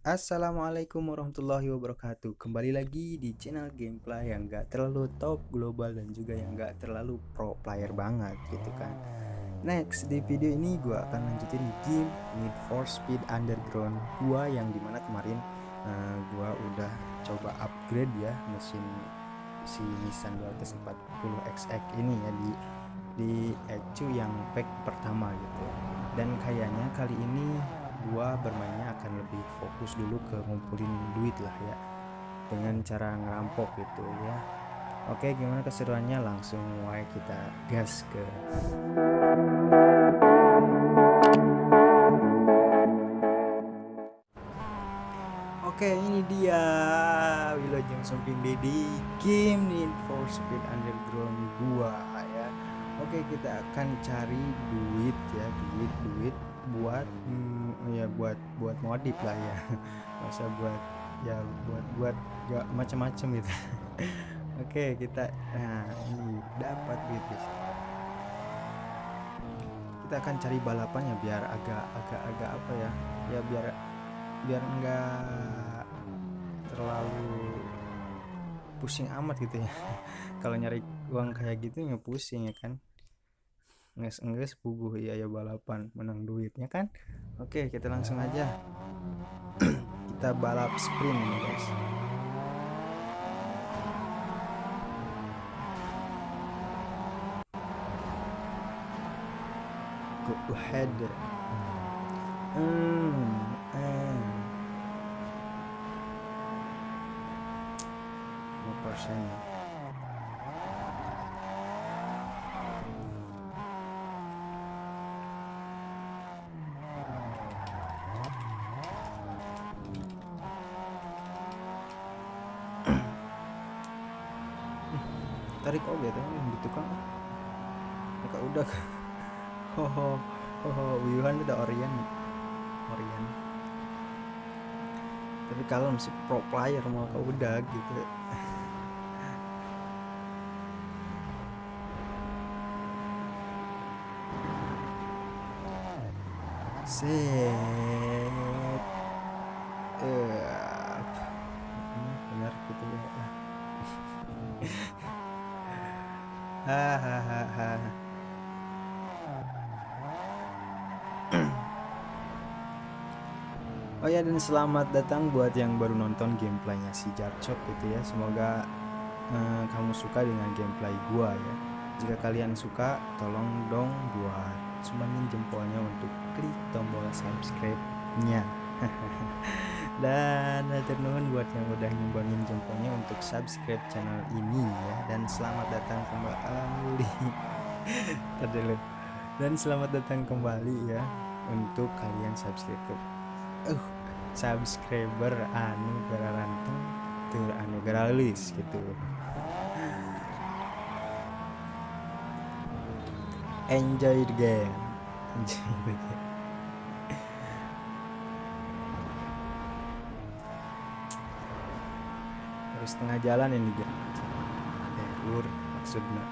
Assalamualaikum warahmatullahi wabarakatuh. Kembali lagi di channel gameplay yang gak terlalu top global dan juga yang gak terlalu pro player banget gitu kan. Next di video ini gue akan lanjutin game Need for Speed Underground 2 yang di mana kemarin uh, eh, gue udah coba upgrade ya mesin si Nissan 240XX ini ya di di ECU yang pack pertama gitu dan kayaknya kali ini gua bermainnya akan lebih fokus dulu ke ngumpulin duit lah ya dengan cara ngerampok gitu ya. Oke gimana keseruannya? Langsung mulai kita gas ke Oke ini dia Wilujeng Sumping Dedi Game Need for Speed Underground 2 ya. Oke kita akan cari duit ya duit duit buat hmm, ya buat buat modif lah ya. Masa buat ya buat buat gak macam-macam gitu. Oke kita nah ini dapat duit guys kita akan cari balapannya biar agak agak agak apa ya ya biar biar enggak terlalu pusing amat gitu ya. Kalau nyari uang kayak gitu nggak pusing ya kan nges nges buguh iya ya balapan menang duitnya kan? Oke kita langsung aja. Kita balap sprint nih guys. Go ahead. Hmm eh persen tarik oke tuh gitu kan maka udah ho ho Wuhan udah Orion Orion tapi kalau masih pro player mau kau udah gitu. Set uh, benar gitu ya hahaha Oh ya dan selamat datang buat yang baru nonton gameplaynya si Jarchok gitu ya. Semoga eh, kamu suka dengan gameplay gua ya. Jika kalian suka tolong dong buat sumbangin jempolnya untuk klik tombol subscribe-nya. Dan nuhun buat yang udah nyumbangin jempolnya untuk subscribe channel ini ya. Dan selamat datang kembali. Dan selamat datang kembali ya untuk kalian subscribe uh subscriber anu ranteng tur anu gitu. Enjoy the game. Enjoy the game harus tengah jalan ini dia eh, lur maksudnya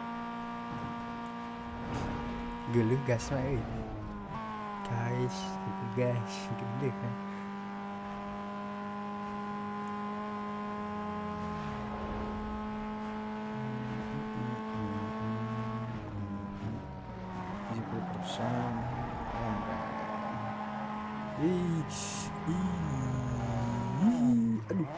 geluh gas eh. Guys itu guys gede kan. Tujuh puluh persen. Ih ih aduh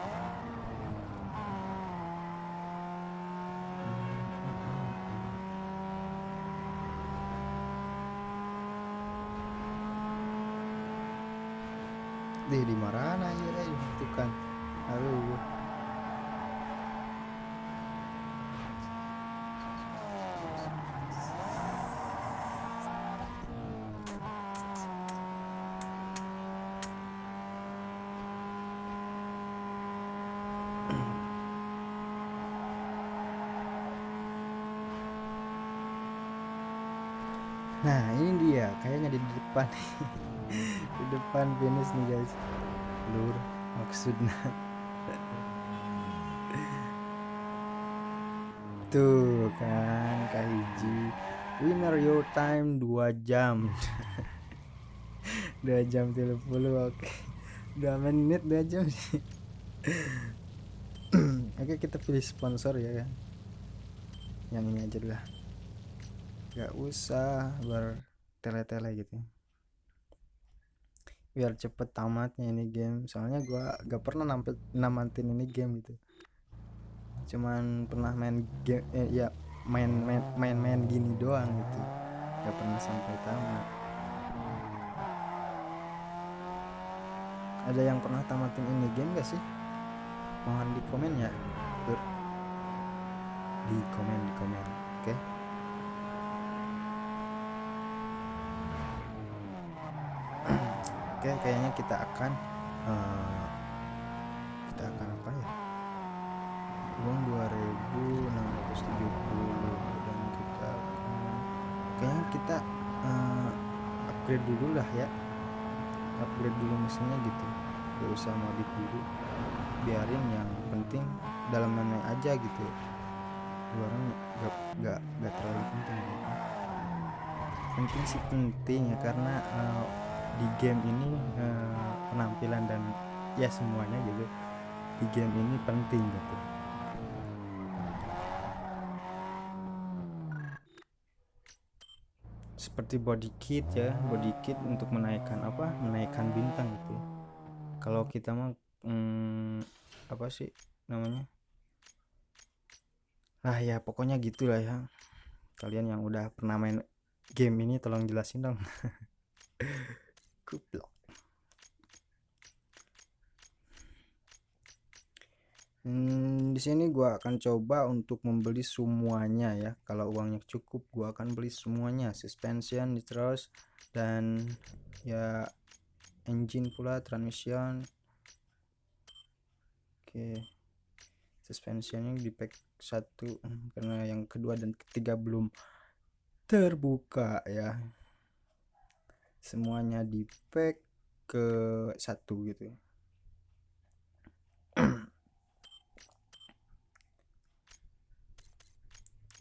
deh di mana aja ya itu kan aduh Nah ini dia. Kayaknya di depan di depan finish nih guys. Lur maksudnya tuh kan kahiji winner your time 2 jam. 2 jam 30 oke. Udah menit dua jam. Sih oke kita pilih sponsor ya yang ini aja lah. Gak usah bertele-tele gitu biar cepet tamatnya ini game. Soalnya gua gak pernah nampet namatin ini game gitu. Cuman pernah main game eh, ya main main main main gini doang gitu. Gak pernah sampai tamat. Ada yang pernah tamatin ini game gak sih? Mohon di komen ya. Di komen di komen. Oke. okay? Oke kayaknya kita akan uh, kita akan apa ya? Uang 2670 dan kita kayaknya kita uh, upgrade dulu lah ya. Upgrade dulu mesinnya gitu. Gak usah modif dulu biarin yang penting dalam mana aja gitu. Luaran gak, gak, gak terlalu penting gitu. penting sih penting ya karena uh, di game ini uh, penampilan dan ya semuanya gitu di game ini penting gitu. Seperti body kit ya body kit untuk menaikkan apa menaikkan bintang gitu. Kalau kita mah hmm, apa sih namanya? Lah ya pokoknya gitulah ya. Kalian yang udah pernah main game ini tolong jelasin dong goblok Hmm, di sini gua akan coba untuk membeli semuanya ya. Kalau uangnya cukup, gua akan beli semuanya, suspension, terus dan ya engine pula, transmission. Oke. Suspensionnya di pack satu hmm, karena yang kedua dan ketiga belum terbuka ya. Semuanya di pack ke satu gitu.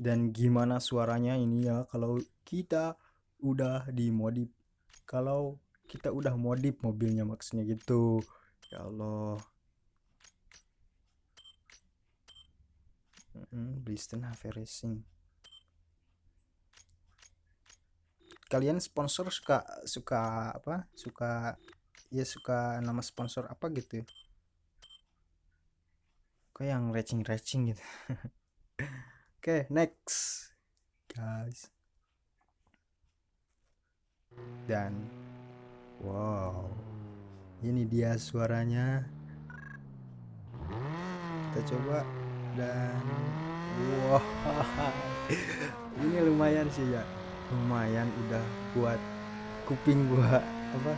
dan gimana suaranya ini ya kalau kita udah dimodif kalau kita udah modif mobilnya maksudnya gitu. Ya Allah. Hmm, Blisten Racing kalian sponsor suka suka apa suka ya suka nama sponsor apa gitu kayak yang racing racing gitu Oke, okay, next. Guys. Dan wow. Ini dia suaranya. Kita coba dan wow. Ini lumayan sih ya. Lumayan udah buat kuping gua apa?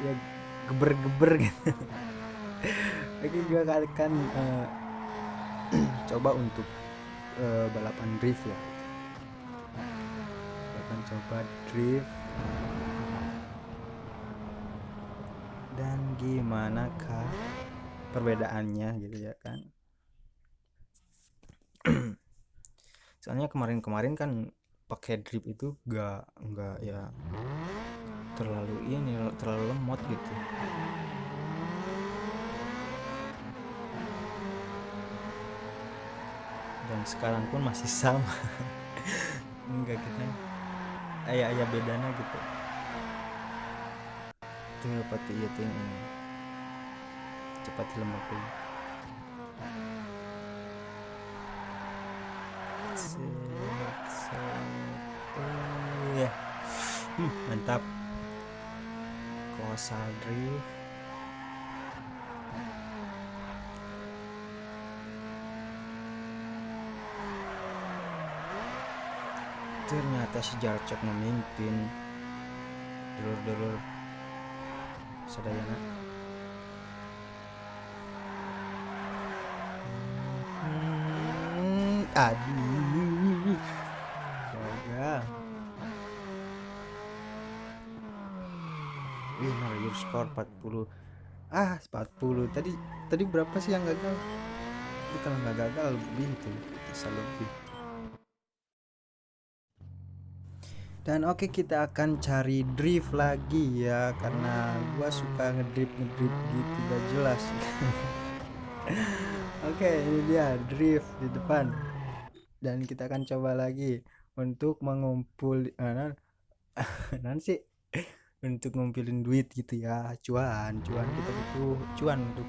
Ya geber-geber gitu. Oke, gua akan uh, coba untuk uh, balapan drift ya akan coba drift dan gimana kah perbedaannya gitu ya kan soalnya kemarin-kemarin kan pakai drift itu gak enggak ya terlalu ini terlalu lemot gitu. Dan sekarang pun masih sama. Enggak kita ayah ayah bedanya gitu. Tuh pati iya ini. Cepat lemak tuh kosal drift ternyata si Jarcok memimpin dulur-dulur sadayana. Hmm, aduh gagal score 40 ah 40 tadi tadi berapa sih yang gagal? Itu kalau nggak gagal lebih itu bisa lebih. Dan oke okay, kita akan cari drift lagi ya karena gua suka ngedrift ngedrift gitu gak jelas. Oke okay, ini dia drift di depan. Dan kita akan coba lagi untuk mengumpul nanti untuk ngumpulin duit gitu ya. Cuan cuan kita butuh cuan untuk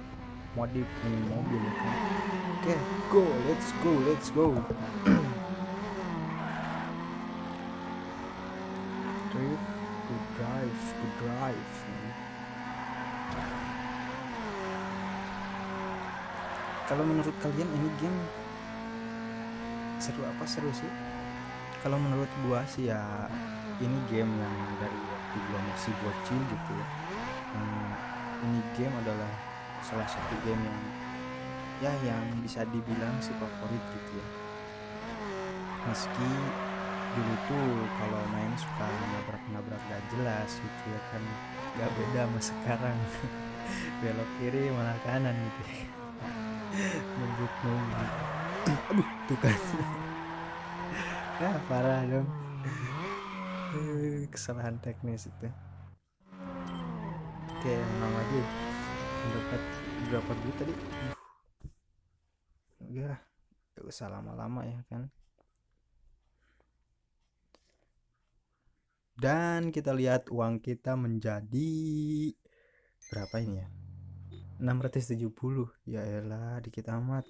modif ini mobil ya kan. Oke okay, go let's go let's go. Drift good drive good drive. Kalau menurut kalian ini game seru apa? Seru sih. Kalau menurut gua sih ya ini game yang dari gua masih bocil gitu ya. Hmm, ini game adalah salah satu game yang ya yang bisa dibilang si favorit gitu ya. Meski dulu tuh kalau main suka nabrak-nabrak gak jelas gitu ya kan gak beda sama sekarang. Belok kiri malah kanan gitu ngebut ngebut aduh tuh kan. Ya parah dong kesalahan teknis itu. Oke menang lagi. Dapat berapa duit tadi? Uh. gak usah lama-lama ya kan? Dan kita lihat uang kita menjadi berapa ini ya? 670 ya elah dikit amat.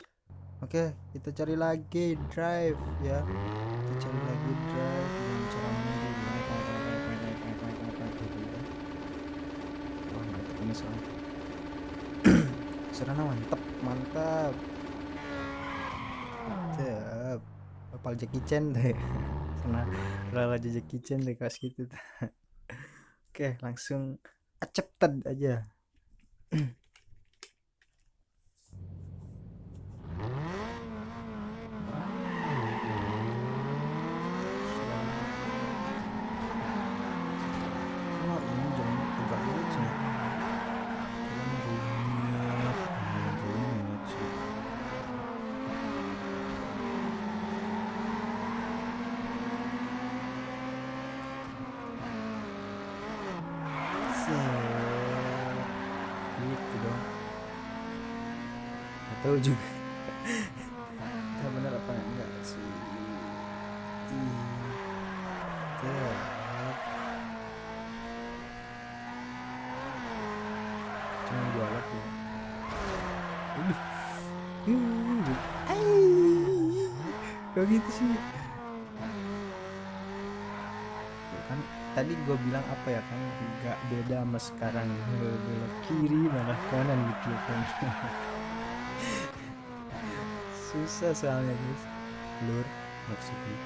Oke kita cari lagi drive ya. Kita cari lagi drive dan cara menunggu ini soalnya. Serana mantap mantap mantap apal Jackie Chan deh. Karena rela Jackie Chan deh kas gitu. Oke langsung accepted aja gitu dong nggak tahu juga. Nggak benar apa enggak sih? Iya. Cuma dua alat ya kok gitu sih? Kan tadi gue bilang apa ya kan? Nggak beda sama sekarang. Belok kiri malah kanan gitu. ya kan susah soalnya guys. Lur maksudnya.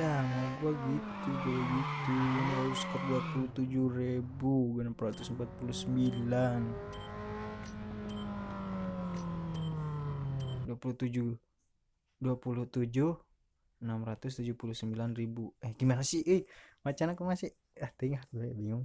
Mau gua gitu deh gitu. Harus ke 27 ribu 649 27 27 679 ribu. Eh gimana sih? Eh macan aku masih ah gue bingung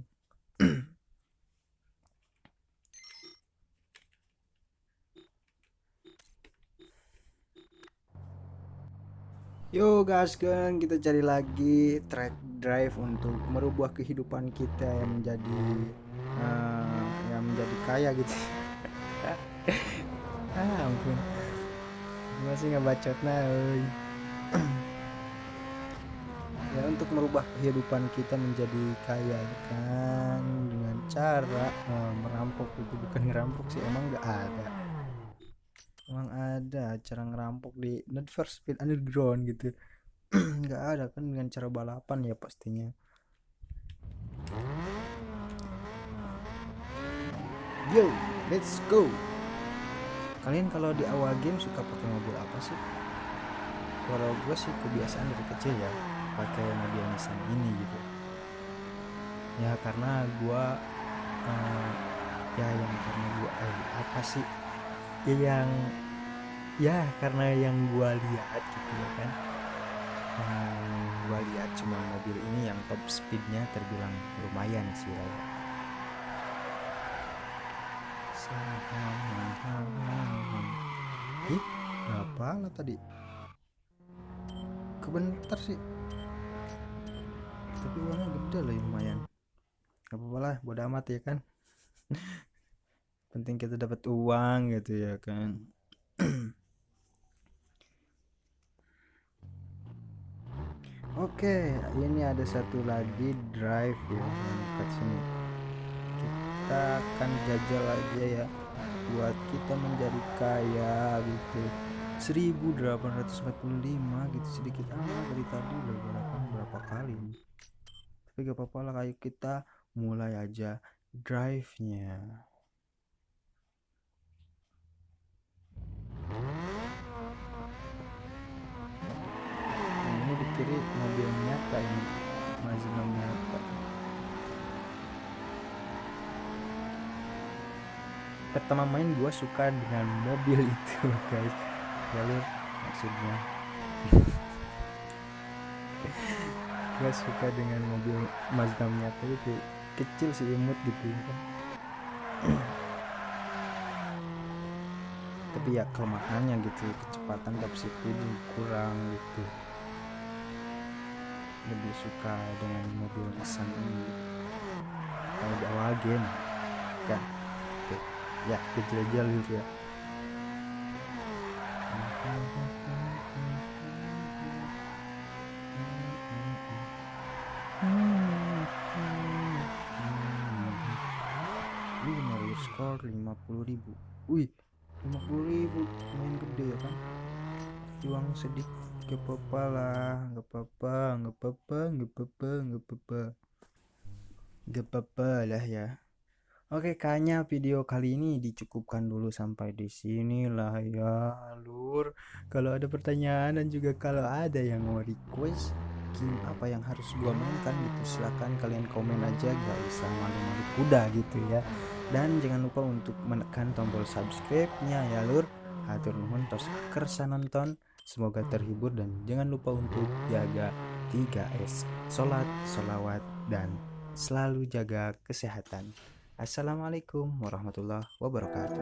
Yo guys kan kita cari lagi track drive untuk merubah kehidupan kita yang menjadi uh, yang menjadi kaya gitu. Ah ampun. Masih ngebacot nah ya untuk merubah kehidupan kita menjadi kaya kan dengan cara uh, merampok itu. Bukan ngerampok sih emang nggak ada. Emang ada cara ngerampok di Need for Speed Underground gitu. Nggak ada kan dengan cara balapan ya pastinya. Yo let's go. Kalian kalau di awal game suka pakai mobil apa sih? Kalau gue sih kebiasaan dari kecil ya pakai mobil Nissan ini gitu. Ya karena gue uh, ya yang karena gue eh, apa sih? Ya yang ya karena yang gue lihat gitu ya kan. Yang gue lihat cuma mobil ini yang top speednya terbilang lumayan sih ya. ih berapa lah tadi. Kebentar sih tapi uangnya gede lah lumayan gak apa-apa lah bodo amat ya kan penting kita dapat uang gitu ya kan Oke, ini ada satu lagi drive ya dekat sini. Kita akan jajal aja ya buat kita menjadi kaya gitu. 1845 gitu sedikit amat dari tadi udah berapa berapa kali nih. Tapi gak apa-apa lah kayak kita mulai aja drive-nya. kiri mobil nyata ini Mazda nyata. Pertama main gue suka dengan mobil itu guys. Jalur maksudnya gue suka dengan mobil Mazda nyata itu kecil sih imut gitu kan. Tapi ya kelemahannya gitu kecepatan top speed kurang gitu. Lebih suka dengan mobil Nissan ini. Kalau di awal game kan Oke. ya kecil-kecil gitu ya ribu. Wih, 50 ribu main gede ya kan Uang sedikit gak apa-apa lah gak apa-apa gak apa-apa gak apa-apa gak apa-apa. Gak apa-apa lah ya. Oke kayaknya video kali ini dicukupkan dulu sampai di sini lah ya lur. Kalau ada pertanyaan dan juga kalau ada yang mau request apa yang harus gua mainkan gitu. Silahkan kalian komen aja gak usah malu-malu kuda gitu ya. Dan jangan lupa untuk menekan tombol subscribe nya ya lur. Hatur nuhun tos kersa nonton. Semoga terhibur dan jangan lupa untuk jaga 3S Salat, solawat, dan selalu jaga kesehatan. Assalamualaikum warahmatullahi wabarakatuh